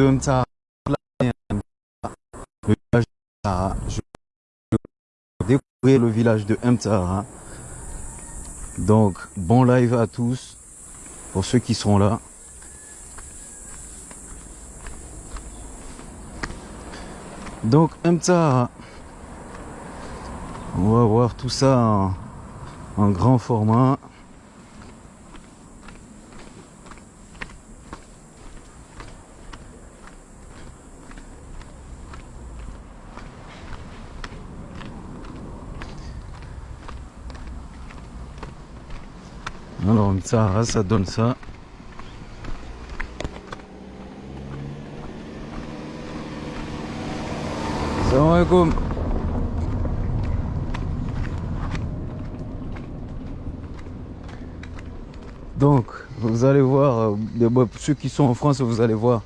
Le village de Mtsara. Je vais découvrir le village de Mtsara. Donc, bon live à tous, pour ceux qui seront là. Donc, Mtsara. On va voir tout ça en grand format. Alors ça, ça donne ça. Donc, vous allez voir, euh, ceux qui sont en France, vous allez voir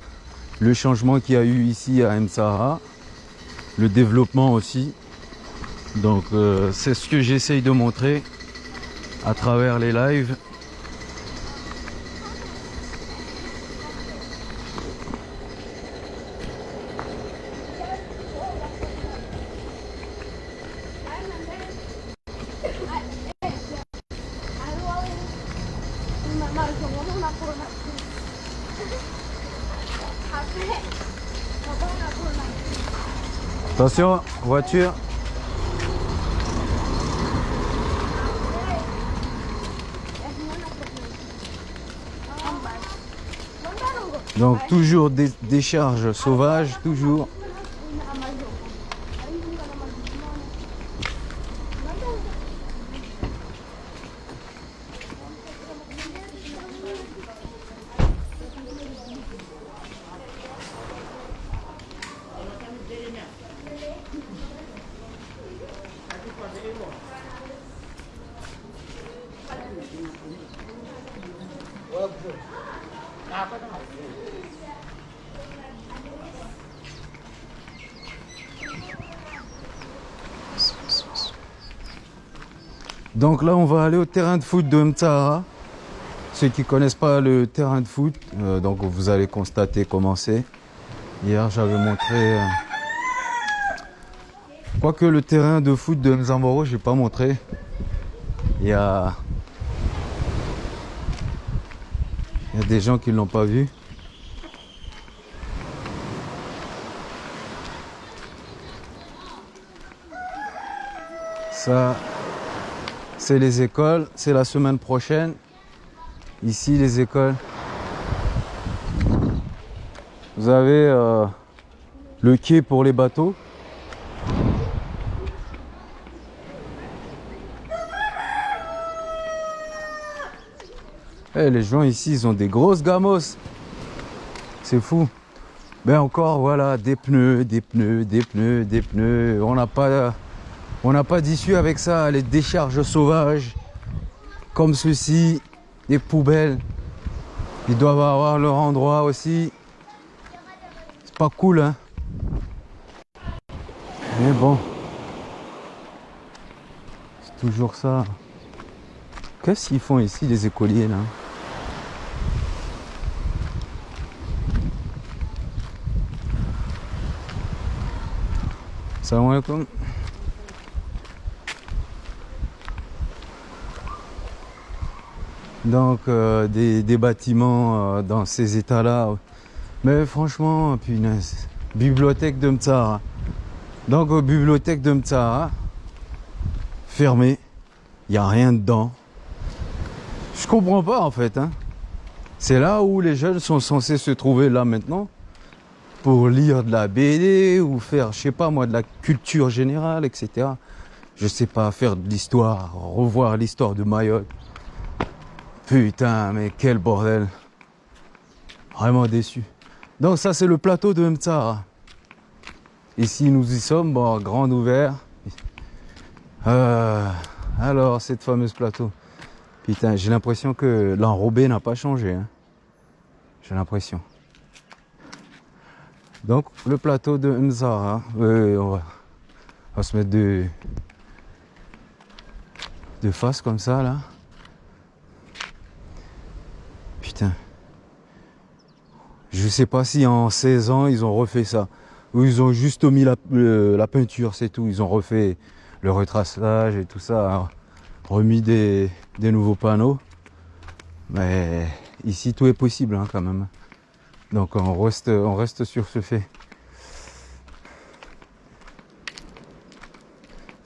le changement qu'il y a eu ici à Msara, le développement aussi. Donc, euh, c'est ce que j'essaye de montrer à travers les lives. Attention, voiture. Donc toujours des décharges sauvages, toujours. Donc là, on va aller au terrain de foot de Mtsara. Ceux qui connaissent pas le terrain de foot, euh, donc vous allez constater comment c'est. Hier, j'avais montré. euh, Quoique le terrain de foot de Mzamboro, j'ai pas montré. Il y a. Il y a des gens qui l'ont pas vu. Ça, c'est les écoles. C'est la semaine prochaine. Ici, les écoles. Vous avez euh, le quai pour les bateaux. Eh, les gens ici, ils ont des grosses gamos. C'est fou. Ben encore, voilà, des pneus, des pneus, des pneus, des pneus. On n'a pas, on n'a pas d'issue avec ça. Les décharges sauvages, comme ceci, des poubelles. Ils doivent avoir leur endroit aussi. C'est pas cool, hein. Mais bon. C'est toujours ça. Qu'est-ce qu'ils font ici, les écoliers, là? Salam alaikum. Donc euh, des, bâtiments euh, dans ces états-là. Mais franchement, punaise. Bibliothèque de Mtsara. Donc bibliothèque de Mtsara. Fermée. Il n'y a rien dedans. Je comprends pas en fait. hein. C'est là où les jeunes sont censés se trouver là maintenant pour lire de la BD ou faire, je sais pas moi, de la culture générale, etc. Je sais pas, faire de l'histoire, revoir l'histoire de Mayotte. Putain, mais quel bordel. Vraiment déçu. Donc ça, c'est le plateau de Mtsara. Ici, nous y sommes, bon, grand ouvert. Euh, alors, cette fameuse plateau. Putain, j'ai l'impression que l'enrobé n'a pas changé. hein. J'ai l'impression. Donc, le plateau de Mzara. on, va, on va se mettre de, de face comme ça, là. Putain. Je sais pas si en 16 ans ils ont refait ça. Ou ils ont juste mis la, peinture, c'est tout. Ils ont refait le retraçage et tout ça. Hein. Remis des, nouveaux panneaux. Mais ici tout est possible hein, quand même. Donc on reste, on reste sur ce fait.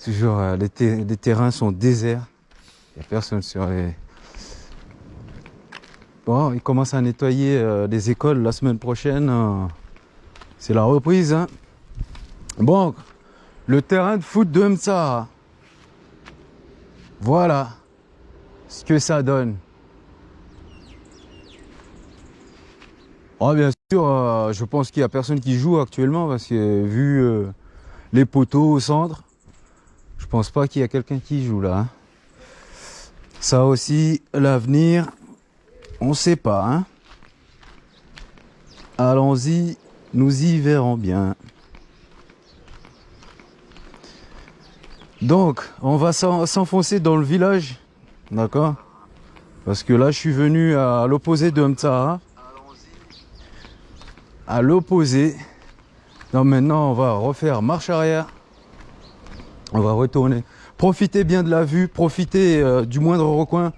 Toujours, euh, les, les terrains sont déserts. Il n'y a personne sur les, Bon, ils commencent à nettoyer euh, les écoles la semaine prochaine. Euh, c'est la reprise. Hein. Bon, le terrain de foot de Mtsara. Voilà ce que ça donne. Oh, bien sûr, euh, je pense qu'il n'y a personne qui joue actuellement parce que vu les poteaux au centre, je pense pas qu'il y a quelqu'un qui joue là. Hein. Ça aussi, l'avenir, on sait pas, hein Allons-y, nous y verrons bien. Donc, on va s'enfoncer dans le village, d'accord? Parce que là, je suis venu à l'opposé de Mtsara. À l'opposé. Donc maintenant, on va refaire marche arrière. On va retourner. Profitez bien de la vue, profitez euh, du moindre recoin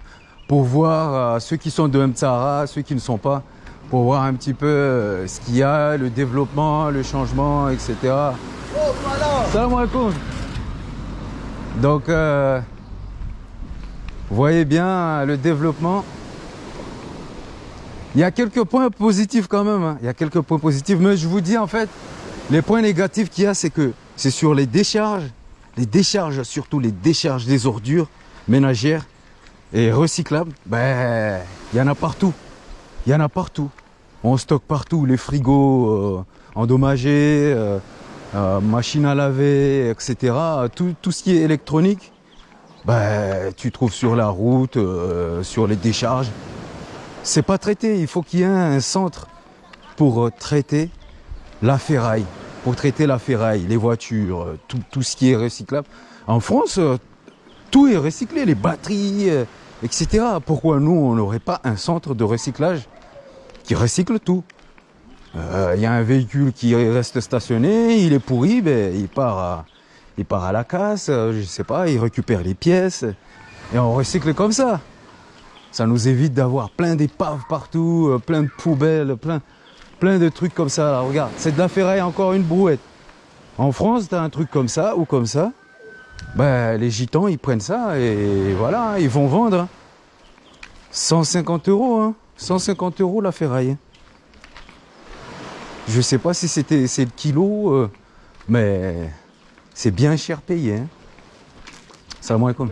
pour voir euh, ceux qui sont de Mtsara, ceux qui ne sont pas, pour voir un petit peu euh, ce qu'il y a, le développement, le changement, etc. Salam. Donc, euh, voyez bien le développement. Il y a quelques points positifs quand même. Hein. Il y a quelques points positifs. Mais je vous dis en fait, les points négatifs qu'il y a, c'est que c'est sur les décharges. Les décharges, surtout les décharges des ordures ménagères. Et recyclable, ben, il y en a partout. Il y en a partout. On stocke partout les frigos euh, endommagés, euh, euh, machines à laver, etc. Tout, tout, ce qui est électronique, ben, tu trouves sur la route, sur les décharges. C'est pas traité. Il faut qu'il y ait un centre pour traiter la ferraille, pour traiter la ferraille, les voitures, tout, tout ce qui est recyclable. En France, tout est recyclé, les batteries, etc. Pourquoi nous, on n'aurait pas un centre de recyclage qui recycle tout? Il euh, y a un véhicule qui reste stationné, il est pourri, ben, il, part à, la casse, euh, je sais pas, il récupère les pièces, et on recycle comme ça. Ça nous évite d'avoir plein d'épaves partout, euh, plein de poubelles, plein, de trucs comme ça. regarde, c'est de la encore une brouette. En France, tu as un truc comme ça ou comme ça, ben, les gitans, ils prennent ça et voilà, ils vont vendre. 150 euros, hein. 150 euros la ferraille. Je sais pas si c'était c'est le kilo, euh, mais c'est bien cher payé. Hein. Ça moins comme.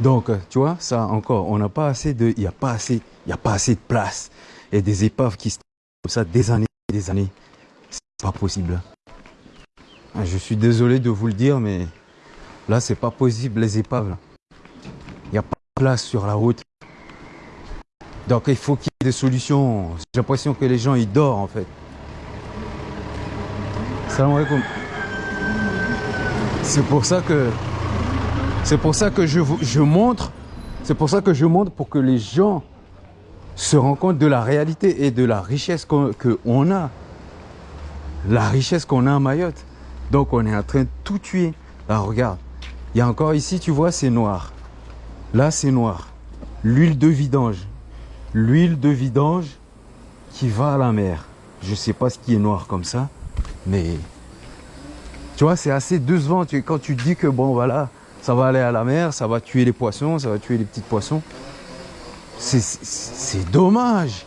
Donc, tu vois, ça encore, on n'a pas assez de, il n'y a pas assez, il a pas assez de place et des épaves qui se comme ça des années, des années. C'est pas possible. Ah, je suis désolé de vous le dire, mais là, c'est pas possible, les épaves. Il n'y a pas de place sur la route. Donc, il faut qu'il y ait des solutions. J'ai l'impression que les gens, ils dorment, en fait. Salam alaikum. C'est pour ça que... C'est pour ça que je, je montre... C'est pour ça que je montre pour que les gens se rendent compte de la réalité et de la richesse qu'on a. La richesse qu'on a à Mayotte. Donc on est en train de tout tuer. Là, regarde. Il y a encore ici, tu vois, c'est noir. Là, c'est noir. L'huile de vidange. L'huile de vidange qui va à la mer. Je ne sais pas ce qui est noir comme ça, mais tu vois, c'est assez décevant. Quand tu dis que bon, voilà, ça va aller à la mer, ça va tuer les poissons, ça va tuer les petits poissons. C'est dommage.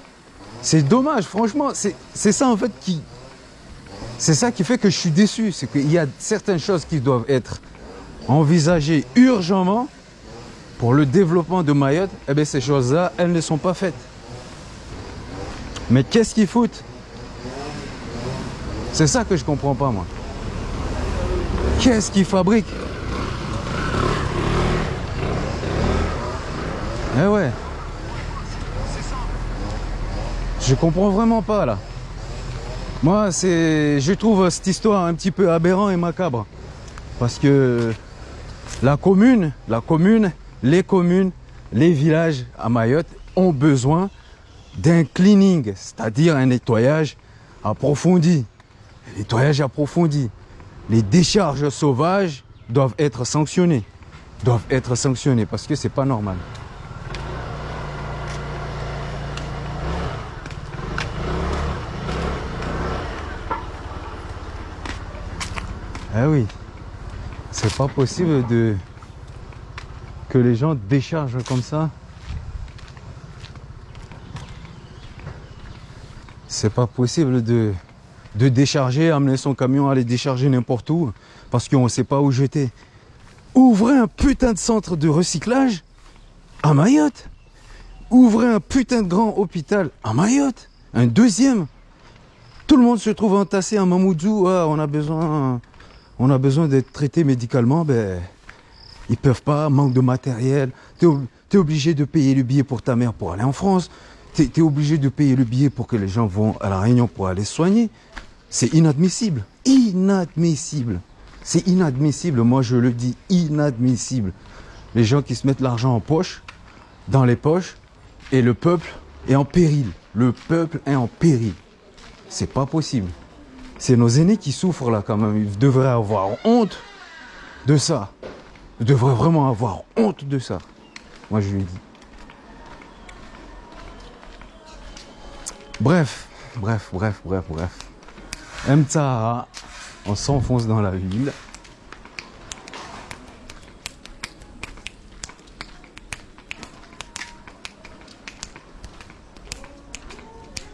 C'est dommage, franchement. C'est ça en fait qui, c'est ça qui fait que je suis déçu, c'est qu'il y a certaines choses qui doivent être envisagées urgemment pour le développement de Mayotte. Eh bien, ces choses-là, elles ne sont pas faites. Mais qu'est-ce qu'ils foutent? C'est ça que je comprends pas, moi. Qu'est-ce qu'ils fabriquent? Eh ouais. Je comprends vraiment pas, là. Moi, je trouve cette histoire un petit peu aberrant et macabre. Parce que la commune, les communes, les villages à Mayotte ont besoin d'un cleaning, c'est-à-dire un nettoyage approfondi. Nettoyage approfondi. Les décharges sauvages doivent être sanctionnées. Doivent être sanctionnées parce que c'est pas normal. Ah oui, c'est pas possible de que les gens déchargent comme ça. C'est pas possible de, de décharger, amener son camion, aller décharger n'importe où, parce qu'on ne sait pas où jeter. Ouvrez un putain de centre de recyclage à Mayotte. Ouvrez un putain de grand hôpital à Mayotte. Un deuxième. Tout le monde se trouve entassé à Mamoudzou. Ah, on a besoin, on a besoin d'être traité médicalement. Ben, ils peuvent pas, manque de matériel. Tu es, obligé de payer le billet pour ta mère pour aller en France. Tu es, obligé de payer le billet pour que les gens vont à la Réunion pour aller soigner. C'est inadmissible. Inadmissible. C'est inadmissible. Moi, je le dis, inadmissible. Les gens qui se mettent l'argent en poche, dans les poches, et le peuple est en péril. Le peuple est en péril. C'est pas possible. C'est nos aînés qui souffrent là quand même. Ils devraient avoir honte de ça. Ils devraient vraiment avoir honte de ça. Moi, je lui dis. Bref, bref, bref, bref, bref. Mtsahara, on s'enfonce dans la ville.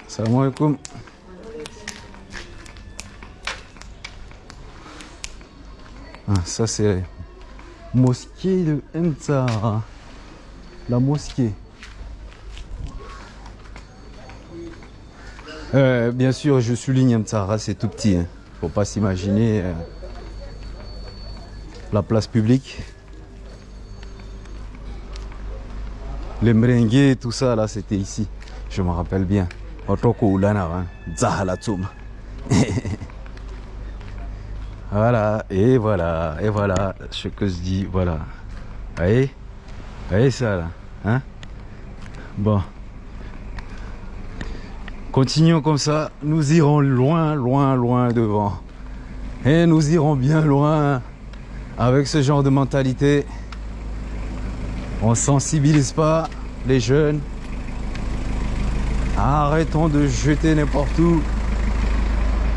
Salam alaikum. Ah, ça c'est mosquée de Mtsahara. La mosquée. Euh, bien sûr, je souligne Mtsahara, c'est tout petit. Hein. Faut pas s'imaginer euh, la place publique. Les merengues, tout ça, là, c'était ici. Je me rappelle bien. Otoko Ulana, hein. Voilà, et voilà, et voilà ce que se dit, voilà. Voyez? Voyez ça, là hein? Bon. Continuons comme ça, nous irons loin, loin, loin devant. Et nous irons bien loin avec ce genre de mentalité. On sensibilise pas les jeunes. Arrêtons de jeter n'importe où.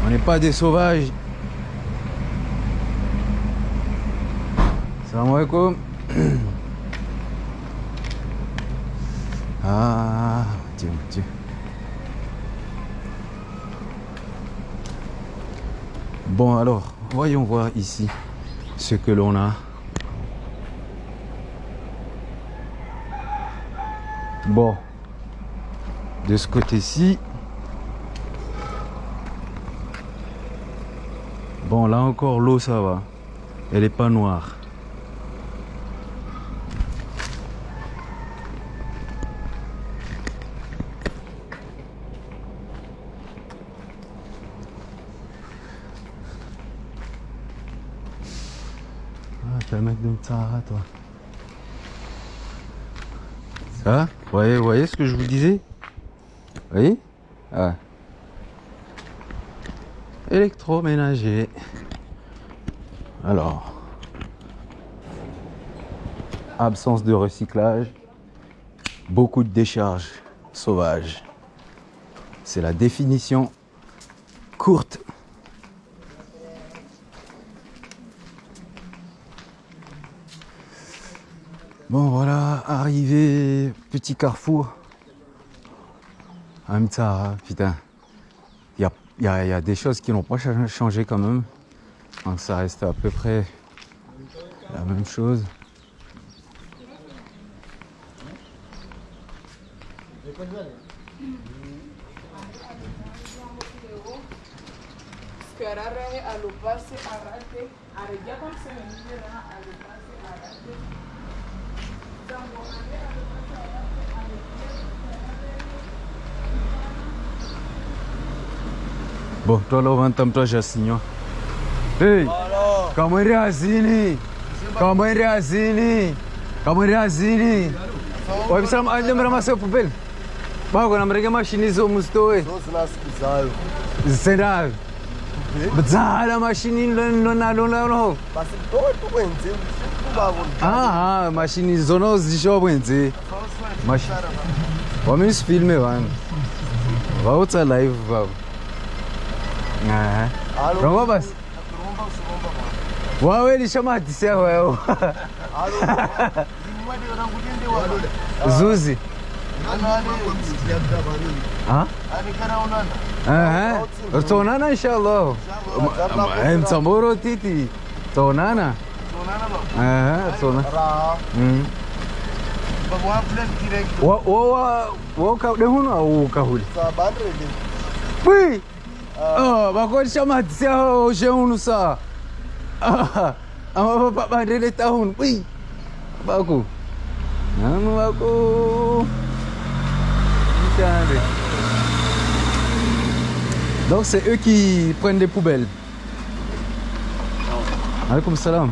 On n'est pas des sauvages. Salam alaikum. Ah. Bon alors, voyons voir ici ce que l'on a. Bon, de ce côté-ci. Bon, là encore, l'eau, ça va. Elle n'est pas noire. De Tsahara, toi. Ça Vous voyez, voyez ce que je vous disais? Vous voyez? Ah. Électroménager. Alors. Absence de recyclage. Beaucoup de décharges sauvages. C'est la définition courte Bon voilà, arrivé, petit carrefour. En même temps, putain, il y a, des choses qui n'ont pas changé quand même. Donc ça reste à peu près la même chose. Bom, tô levantando pra Jacinho. Ei, calma aí, Razini. Calma aí, Razini. Calma aí, Razini. Oi, você lembra mais seu papel? Bago, não brega é mais chinês, mas tô aí. Será? Zara, mas chinês, não, não, não, não. Mas todo mundo ah, ah, Aha, mashini zona zishowa bwenze vamisifilme vanhu vautsa live vavo romba basi. Wawe lishamadisi yawewo zuzi. Ritsonana inshallah. Mtsambo urotiti tsonana aha raha Mm. Wa- wa- wa- au sa nanu bako Putain, Donc c'est eux qui prennent des poubelles. Salam.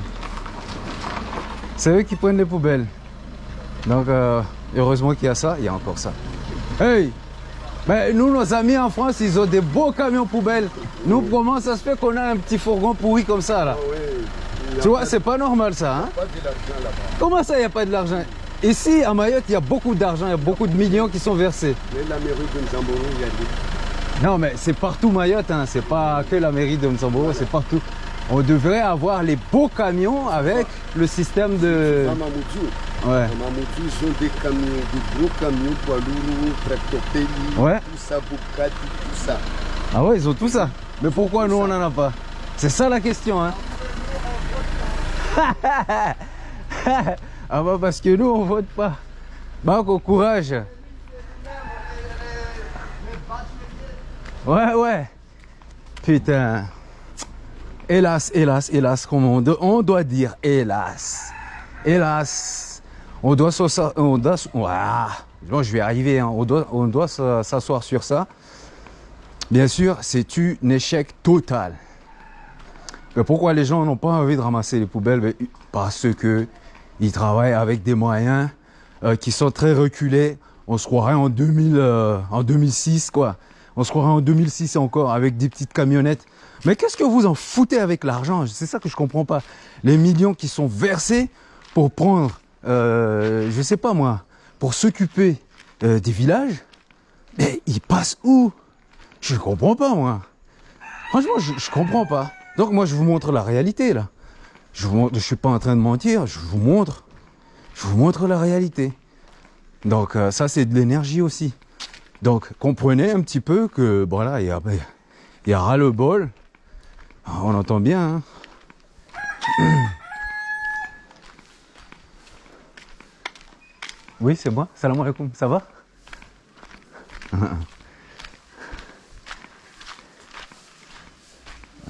C'est eux qui prennent des poubelles. Donc euh, heureusement qu'il y a ça, il y a encore ça. Hey ben, nous, nos amis en France, ils ont des beaux camions poubelles. Nous, comment ça se fait qu'on a un petit fourgon pourri comme ça là? Tu vois, c'est pas normal ça. Hein? Pas de comment ça, il n'y a pas de l'argent? Ici, à Mayotte, il y a beaucoup d'argent, il y a beaucoup de millions qui sont versés. mais la mairie de Nzamboro il y a des Non, mais c'est partout Mayotte, hein. c'est pas que la mairie de Msamboro, c'est partout. On devrait avoir les beaux camions avec le système de. à Mamoudzou Ouais. à Mamoudzou ils ont des camions des gros camions poids lourds tractopelles Ouais. tout ça Bugatti tout ça Ah ouais, ils ont tout ça. Mais pourquoi nous, on n'en a pas? C'est ça la question, hein Ah bah parce que nous, on vote pas. Bah, au courage. Ouais, ouais. Putain. Hélas, hélas, hélas, on, do- on doit dire hélas. Hélas. On doit s'asseoir. On doit, s'asseoir sur ça. Bien sûr, c'est un échec total. Mais pourquoi les gens n'ont pas envie de ramasser les poubelles? Parce que ils travaillent avec des moyens euh, qui sont très reculés. On se croirait en, 2000, euh, en 2006, quoi. On se croirait en 2006 encore avec des petites camionnettes. Mais qu'est-ce que vous en foutez avec l'argent? C'est ça que je comprends pas. Les millions qui sont versés pour prendre, euh, je sais pas moi, pour s'occuper euh, des villages, mais ils passent où? Je comprends pas, moi. Franchement, je, je comprends pas. Donc, moi, je vous montre la réalité, là. Je vous montre, je suis pas en train de mentir, je vous montre. Je vous montre la réalité. Donc, euh, ça, c'est de l'énergie aussi. Donc, comprenez un petit peu que, voilà, il y a, y a ras-le-bol. Ah, On entend bien, hein. Oui, c'est moi. Salam alaikum. Ça va?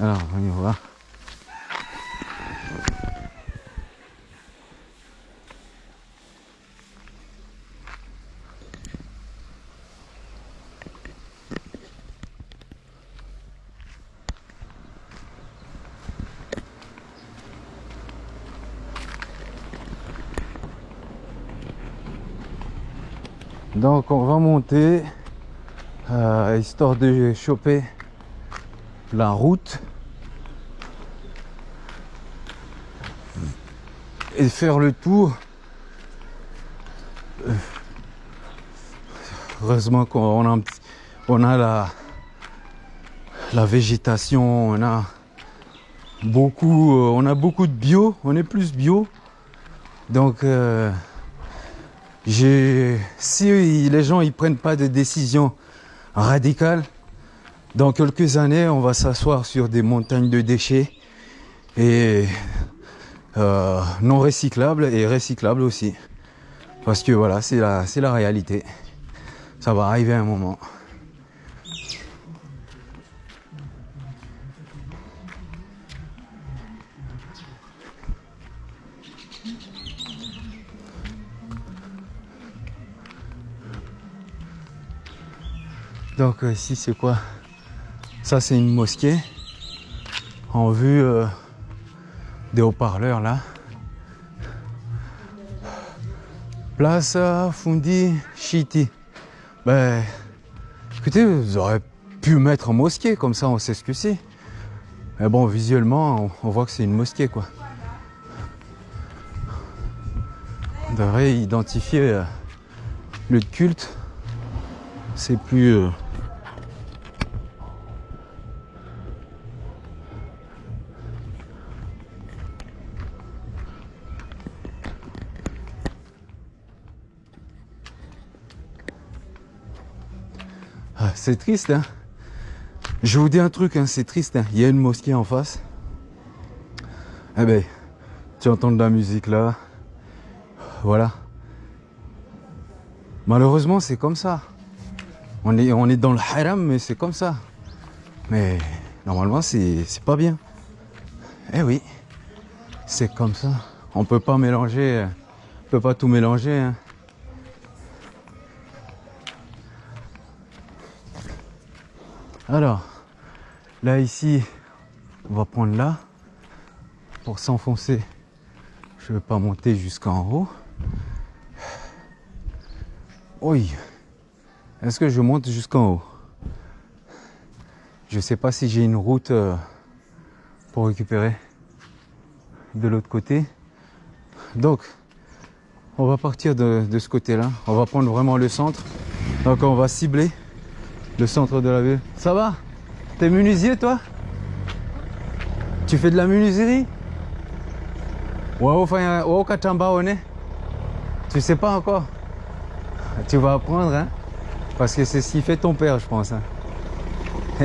Alors, on y va. Donc on va monter euh, histoire de choper la route et faire le tour. Heureusement qu'on a, on a la, la végétation, on a beaucoup, euh, on a beaucoup de bio, on est plus bio. Donc euh, si les gens ils prennent pas de décision radicale, dans quelques années, on va s'asseoir sur des montagnes de déchets et euh, non recyclables et recyclables aussi. Parce que voilà, c'est la, la réalité. Ça va arriver un moment. Donc euh, ici c'est quoi? Ça c'est une mosquée en vue euh, des haut-parleurs là. Place Fundi Chiti. Ben, écoutez, vous aurez pu mettre en mosquée, comme ça on sait ce que c'est. Mais bon, visuellement, on, voit que c'est une mosquée, quoi. On devrait identifier euh, le culte. C'est plus... c'est triste, hein. Je vous dis un truc, hein, c'est triste. hein. Il y a une mosquée en face. Eh ben, tu entends de la musique là. Voilà. Malheureusement, c'est comme ça. On est, dans le haram, mais c'est comme ça. Mais normalement, c'est pas bien. Eh oui, c'est comme ça. On peut pas mélanger, on peut pas tout mélanger. Alors, là ici, on va prendre là pour s'enfoncer. Je ne vais pas monter jusqu'en haut. Oui. Est-ce que je monte jusqu'en haut? Je ne sais pas si j'ai une route euh, pour récupérer de l'autre côté. Donc, on va partir de, de ce côté-là. On va prendre vraiment le centre. Donc, on va cibler le centre de la ville. Ça va? T'es menuisier toi? Tu fais de la menuiserie? Tu sais pas encore Tu vas apprendre hein? Parce que c'est ce qui fait ton père je pense. hein.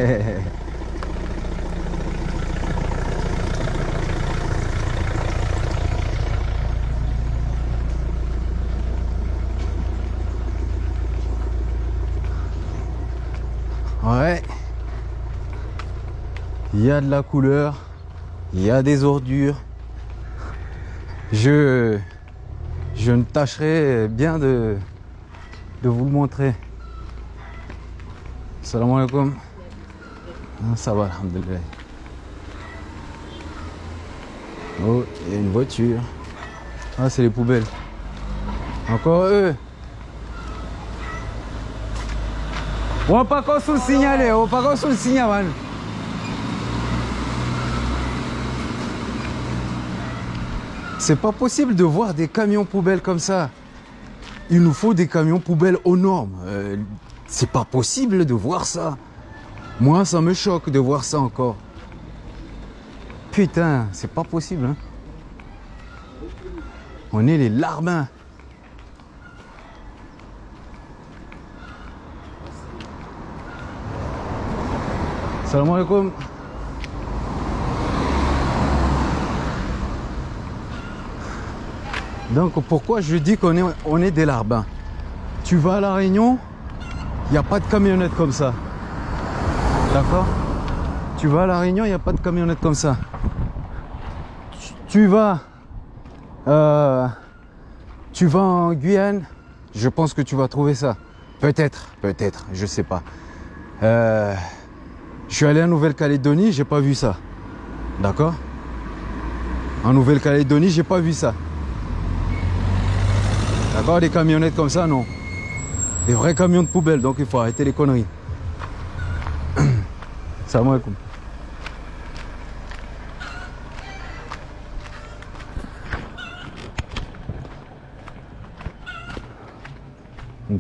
Ouais. Il y a de la couleur, il y a des ordures. Je, je ne tâcherai bien de, de vous le montrer. Salam alaikum. Ah, Ça va, alhamdoulilah. Oh, il y a une voiture. Ah, c'est les poubelles. Encore eux. On pas qu'on sous le signaler, on pas qu'on sous le signal, man. C'est pas possible de voir des camions poubelles comme ça. Il nous faut des camions poubelles aux normes. Euh, c'est pas possible de voir ça. Moi, ça me choque de voir ça encore. Putain, c'est pas possible. Hein. On est les larbins. Salam alaikum. Donc pourquoi je dis qu'on est, on est des larbins? Tu vas à La Réunion, il n'y a pas de camionnette comme ça. D'accord? Tu vas à La Réunion, il n'y a pas de camionnette comme ça. Tu- vas, euh, tu vas en Guyane, je pense que tu vas trouver ça. Peut-être, peut-être, je sais pas. Euh, je suis allé en Nouvelle-Calédonie, j'ai pas vu ça. D'accord? En Nouvelle-Calédonie, j'ai pas vu ça. D'accord? Des camionnettes comme ça, non. Des vrais camions de poubelle, donc il faut arrêter les conneries. Salam alaikum.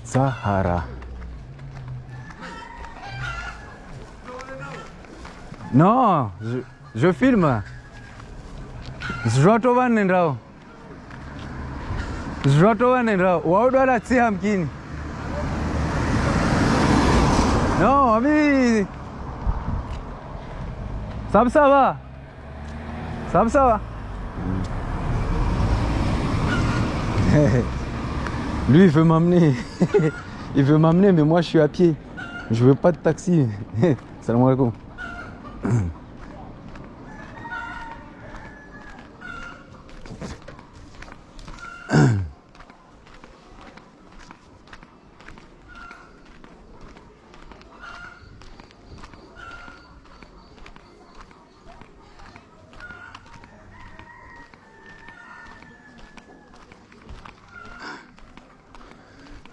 Sahara. Non, je, je filme. Zvotovane ndao. Zvotovane ndao. Waudwala tsi hamkini. Non, ami. Sab ça va. Sab ça va. Lui, il veut m'amener. il veut m'amener, mais moi, je suis à pied. Je veux pas de taxi. Salam alaikum.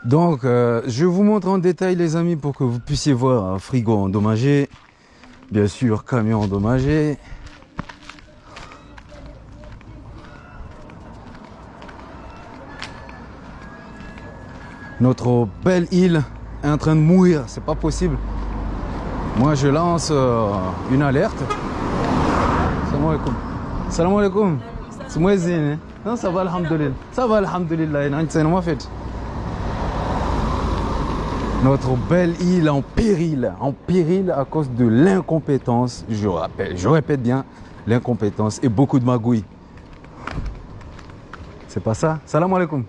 Donc, euh, je vous montre en détail, les amis, pour que vous puissiez voir un frigo endommagé. Bien sûr, camion endommagé. Notre belle île est en train de mourir, c'est pas possible. Moi, je lance euh, une alerte. Salam alaikum. Salam alaikum. C'est moi, Zine. hein? Non, ça va, alhamdoulilah. Ça va, alhamdoulilah. Non, c'est moi, fait. Notre belle île en péril, en péril à cause de l'incompétence, je rappelle, je répète bien, l'incompétence et beaucoup de magouilles. C'est pas ça? Salam alaikum.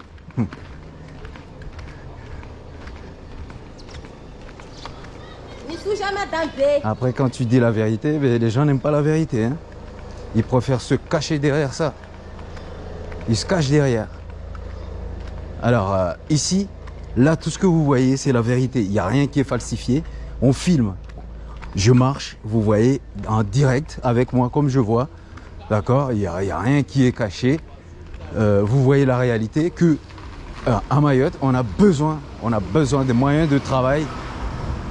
Après, quand tu dis la vérité, ben, les gens n'aiment pas la vérité. hein. Ils préfèrent se cacher derrière ça. Ils se cachent derrière. Alors, euh, ici, là, tout ce que vous voyez, c'est la vérité. Il n'y a rien qui est falsifié. On filme. Je marche, vous voyez, en direct avec moi, comme je vois. D'accord? Il n'y a, rien qui est caché. Euh, vous voyez la réalité que euh, à Mayotte, on a besoin, on a besoin des moyens de travail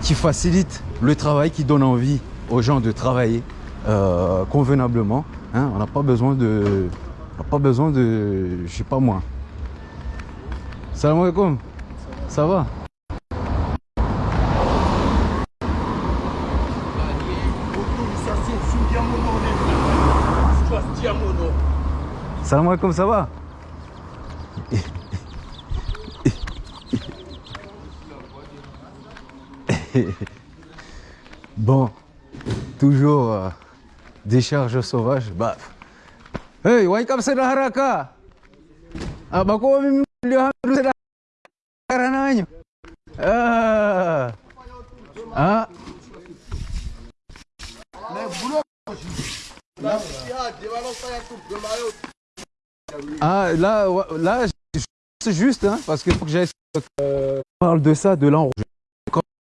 qui facilite le travail, qui donne envie aux gens de travailler euh, convenablement. hein. On n'a pas besoin de, on n'a pas besoin de, je sais pas moi. Salam alaikum. Ça va Salam alaikum, ça va? Bon, toujours euh, décharge sauvage. Bah. Hey, why come sa haraka? Ah, bako mimi ndio sa haraka nanyo. Ah. Ah. Ah, là, là, c'est juste, hein, parce qu'il faut que j'aille. Euh, parle de ça, de l'enrouge.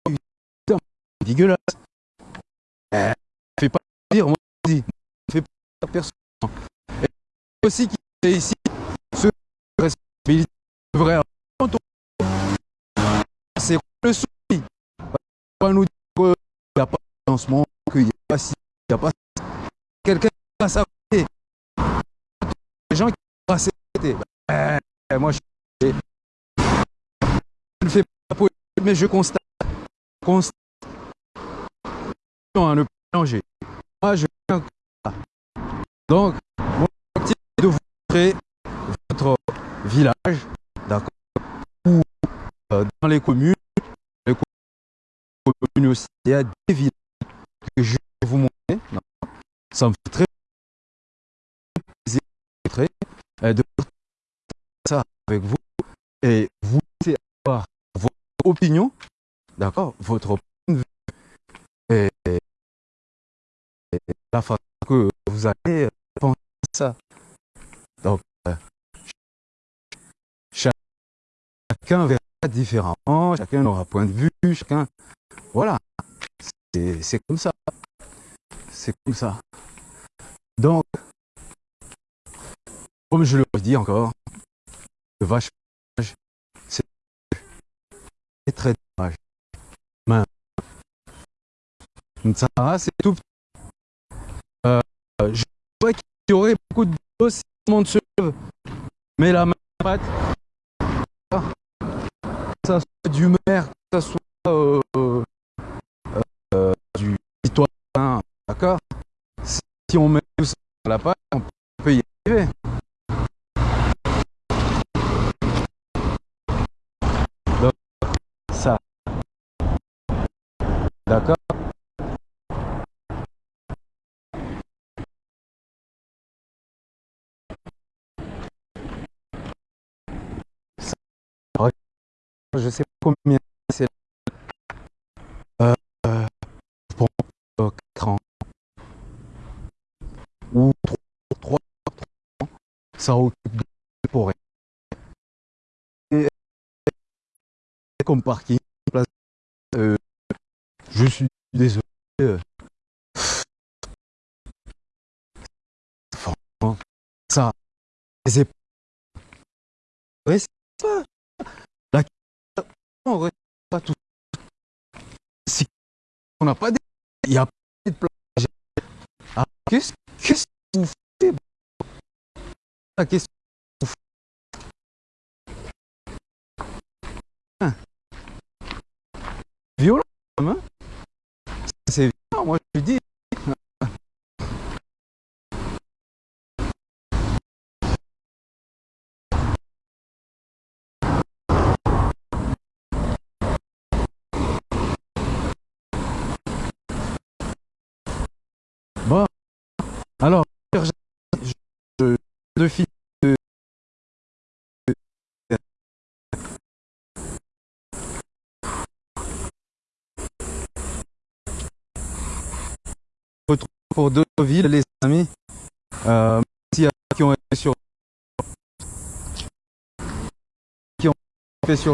Putain, dégueulasse. Euh, fais pas dire, moi, dis. Fais pas personne. Et aussi qui est ici, ce responsabilité devrait C'est le souci On nous dire qu'il n'y a pas de lancement, qu'il n'y a pas ci, qu'il n'y a pas. Quelqu'un va s'arrêter. Ben, moi, je ne fais pas politique, mais je constate. constate. À ne pas changer. Moi, je. Donc, mon objectif est de vous montrer votre village, d'accord, ou euh, dans les communes, les communes aussi, il y a des villages que je vais vous montrer. Ça me fait très plaisir très, euh, de partager ça avec vous et vous avoir votre opinion, d'accord, votre point de vue et, la façon que vous allez euh, penser à ça. Donc, euh, ch- chacun verra différemment, chacun aura point de vue, chacun, voilà, c'est comme ça, c'est comme ça. Donc, comme je le redis encore, le vache c'est très dommage. Ça, c'est tout. Euh, je vois qu'il y aurait beaucoup de dos si tout le monde se lève. Mais la main patte, que ça soit du maire, que ça soit euh, euh, du citoyen, d'accord? Si on met tout ça à la patte, on peut y arriver. ça. D'accord Ça- Je sais pas combien c'est. Euh, euh, pour euh, 4 ans. Ou 3, 3 ans. Ça occupe de rien. Et comme parking, euh, je suis désolé. euh, ça, c'est on ne pas tout. Si on n'a pas de... Il n'y a pas de plage. Ah, ah, Qu'est-ce que vous faites La question vous faites? Violent, hein? C'est violent, moi je dis. Alors, je, de filles de- retrouve pour deux villes, les amis. Euh, y a qui ont été sur qui ont fait sur